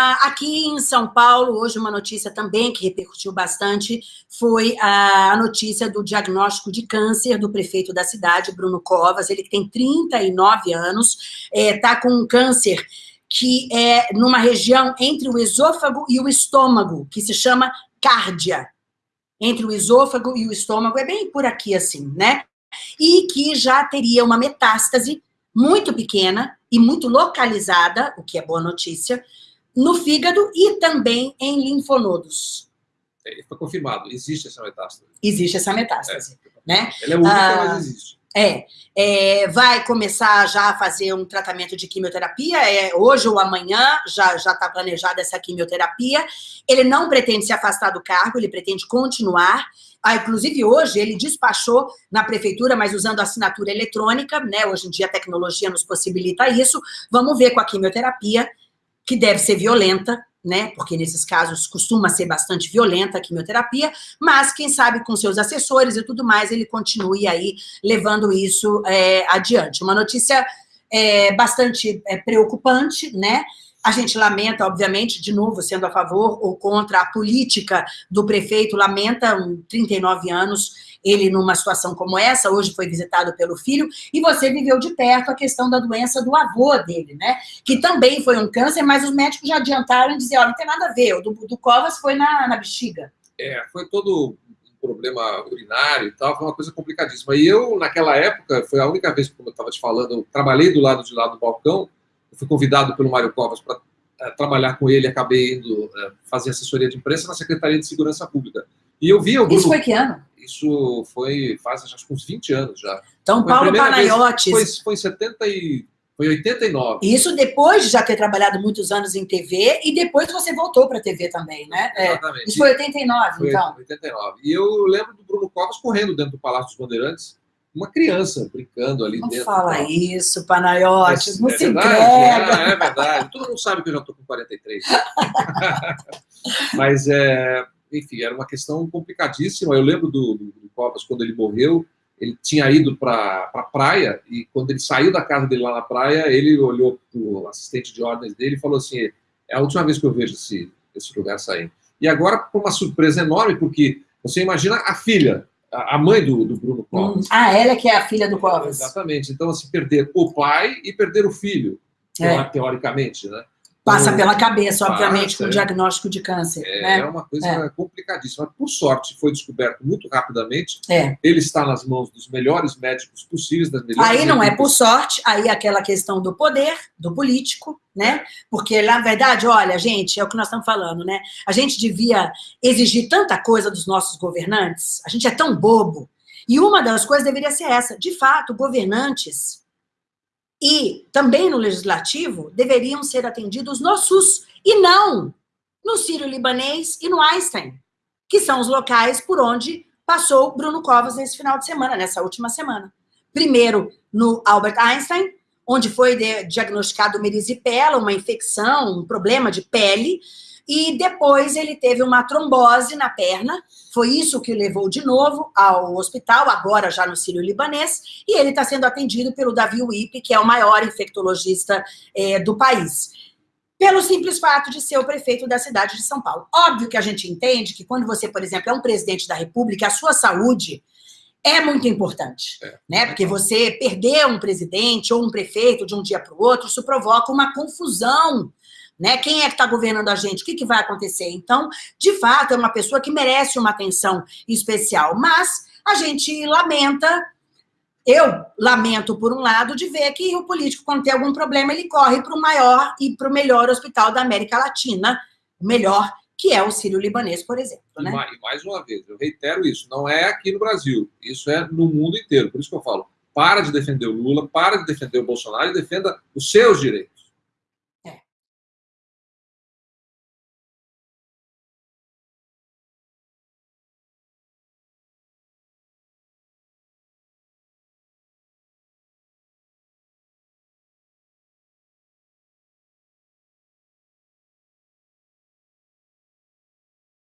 Aqui em São Paulo, hoje uma notícia também que repercutiu bastante foi a notícia do diagnóstico de câncer do prefeito da cidade, Bruno Covas, ele tem 39 anos, está é, com um câncer que é numa região entre o esôfago e o estômago, que se chama cárdia. Entre o esôfago e o estômago, é bem por aqui assim, né? E que já teria uma metástase muito pequena e muito localizada, o que é boa notícia, no fígado e também em linfonodos. É, foi confirmado, existe essa metástase. Existe essa metástase, é. né? Ela é única, ah, mas existe. É, é, vai começar já a fazer um tratamento de quimioterapia, é, hoje ou amanhã já está planejada essa quimioterapia. Ele não pretende se afastar do cargo, ele pretende continuar. Ah, inclusive, hoje ele despachou na prefeitura, mas usando assinatura eletrônica, né? Hoje em dia a tecnologia nos possibilita isso. Vamos ver com a quimioterapia que deve ser violenta, né? Porque nesses casos costuma ser bastante violenta a quimioterapia, mas quem sabe com seus assessores e tudo mais, ele continue aí levando isso é, adiante. Uma notícia é, bastante é, preocupante, né? A gente lamenta, obviamente, de novo, sendo a favor ou contra a política do prefeito, lamenta, um 39 anos, ele numa situação como essa, hoje foi visitado pelo filho, e você viveu de perto a questão da doença do avô dele, né? Que também foi um câncer, mas os médicos já adiantaram e dizer, ó, não tem nada a ver, o do, do Covas foi na, na bexiga. É, foi todo um problema urinário e tal, foi uma coisa complicadíssima. E eu, naquela época, foi a única vez, como eu estava te falando, eu trabalhei do lado de lá do balcão, fui convidado pelo Mário Covas para é, trabalhar com ele, acabei indo é, fazer assessoria de imprensa na Secretaria de Segurança Pública. E eu vi o Bruno... Isso foi que ano? Isso foi faz acho uns 20 anos já. Então, foi Paulo Panayotes... Foi, foi em 70 e... Foi 89. Isso depois de já ter trabalhado muitos anos em TV e depois você voltou para a TV também, né? É, Exatamente. Isso foi 89, foi então. 89. E eu lembro do Bruno Covas correndo dentro do Palácio dos Bandeirantes, uma criança brincando ali não dentro. Não fala isso, Panayotes, não é se verdade, entrega. É, é, verdade. Todo mundo sabe que eu já estou com 43. Mas é enfim, era uma questão complicadíssima. Eu lembro do, do, do Covas, quando ele morreu, ele tinha ido para a pra praia, e quando ele saiu da casa dele lá na praia, ele olhou para o assistente de ordens dele e falou assim, é a última vez que eu vejo esse, esse lugar sair. E agora, com uma surpresa enorme, porque você imagina a filha, a mãe do, do Bruno Covas. Hum. Ah, ela que é a filha do Covas. Exatamente. Então, assim, perder o pai e perder o filho, é. teoricamente, né? Passa pela cabeça, obviamente, Passa, com o diagnóstico de câncer. É, né? é uma coisa é. complicadíssima. Por sorte, foi descoberto muito rapidamente. É. Ele está nas mãos dos melhores médicos possíveis, das melhores Aí não é por sorte, aí é aquela questão do poder, do político, né? Porque, na verdade, olha, gente, é o que nós estamos falando, né? A gente devia exigir tanta coisa dos nossos governantes, a gente é tão bobo. E uma das coisas deveria ser essa. De fato, governantes e também no legislativo deveriam ser atendidos no SUS e não no Sírio-Libanês e no Einstein, que são os locais por onde passou Bruno Covas nesse final de semana, nessa última semana. Primeiro no Albert Einstein, onde foi diagnosticado merisipela, uma infecção, um problema de pele, e depois ele teve uma trombose na perna, foi isso que o levou de novo ao hospital, agora já no Sírio-Libanês, e ele está sendo atendido pelo Davi Wipe, que é o maior infectologista é, do país. Pelo simples fato de ser o prefeito da cidade de São Paulo. Óbvio que a gente entende que quando você, por exemplo, é um presidente da república, a sua saúde é muito importante, é. né? Porque você perder um presidente ou um prefeito de um dia para o outro, isso provoca uma confusão né? Quem é que está governando a gente? O que, que vai acontecer? Então, de fato, é uma pessoa que merece uma atenção especial. Mas a gente lamenta, eu lamento, por um lado, de ver que o político, quando tem algum problema, ele corre para o maior e para o melhor hospital da América Latina, o melhor, que é o Sírio-Libanês, por exemplo. Né? E mais uma vez, eu reitero isso, não é aqui no Brasil, isso é no mundo inteiro. Por isso que eu falo, para de defender o Lula, para de defender o Bolsonaro e defenda os seus direitos.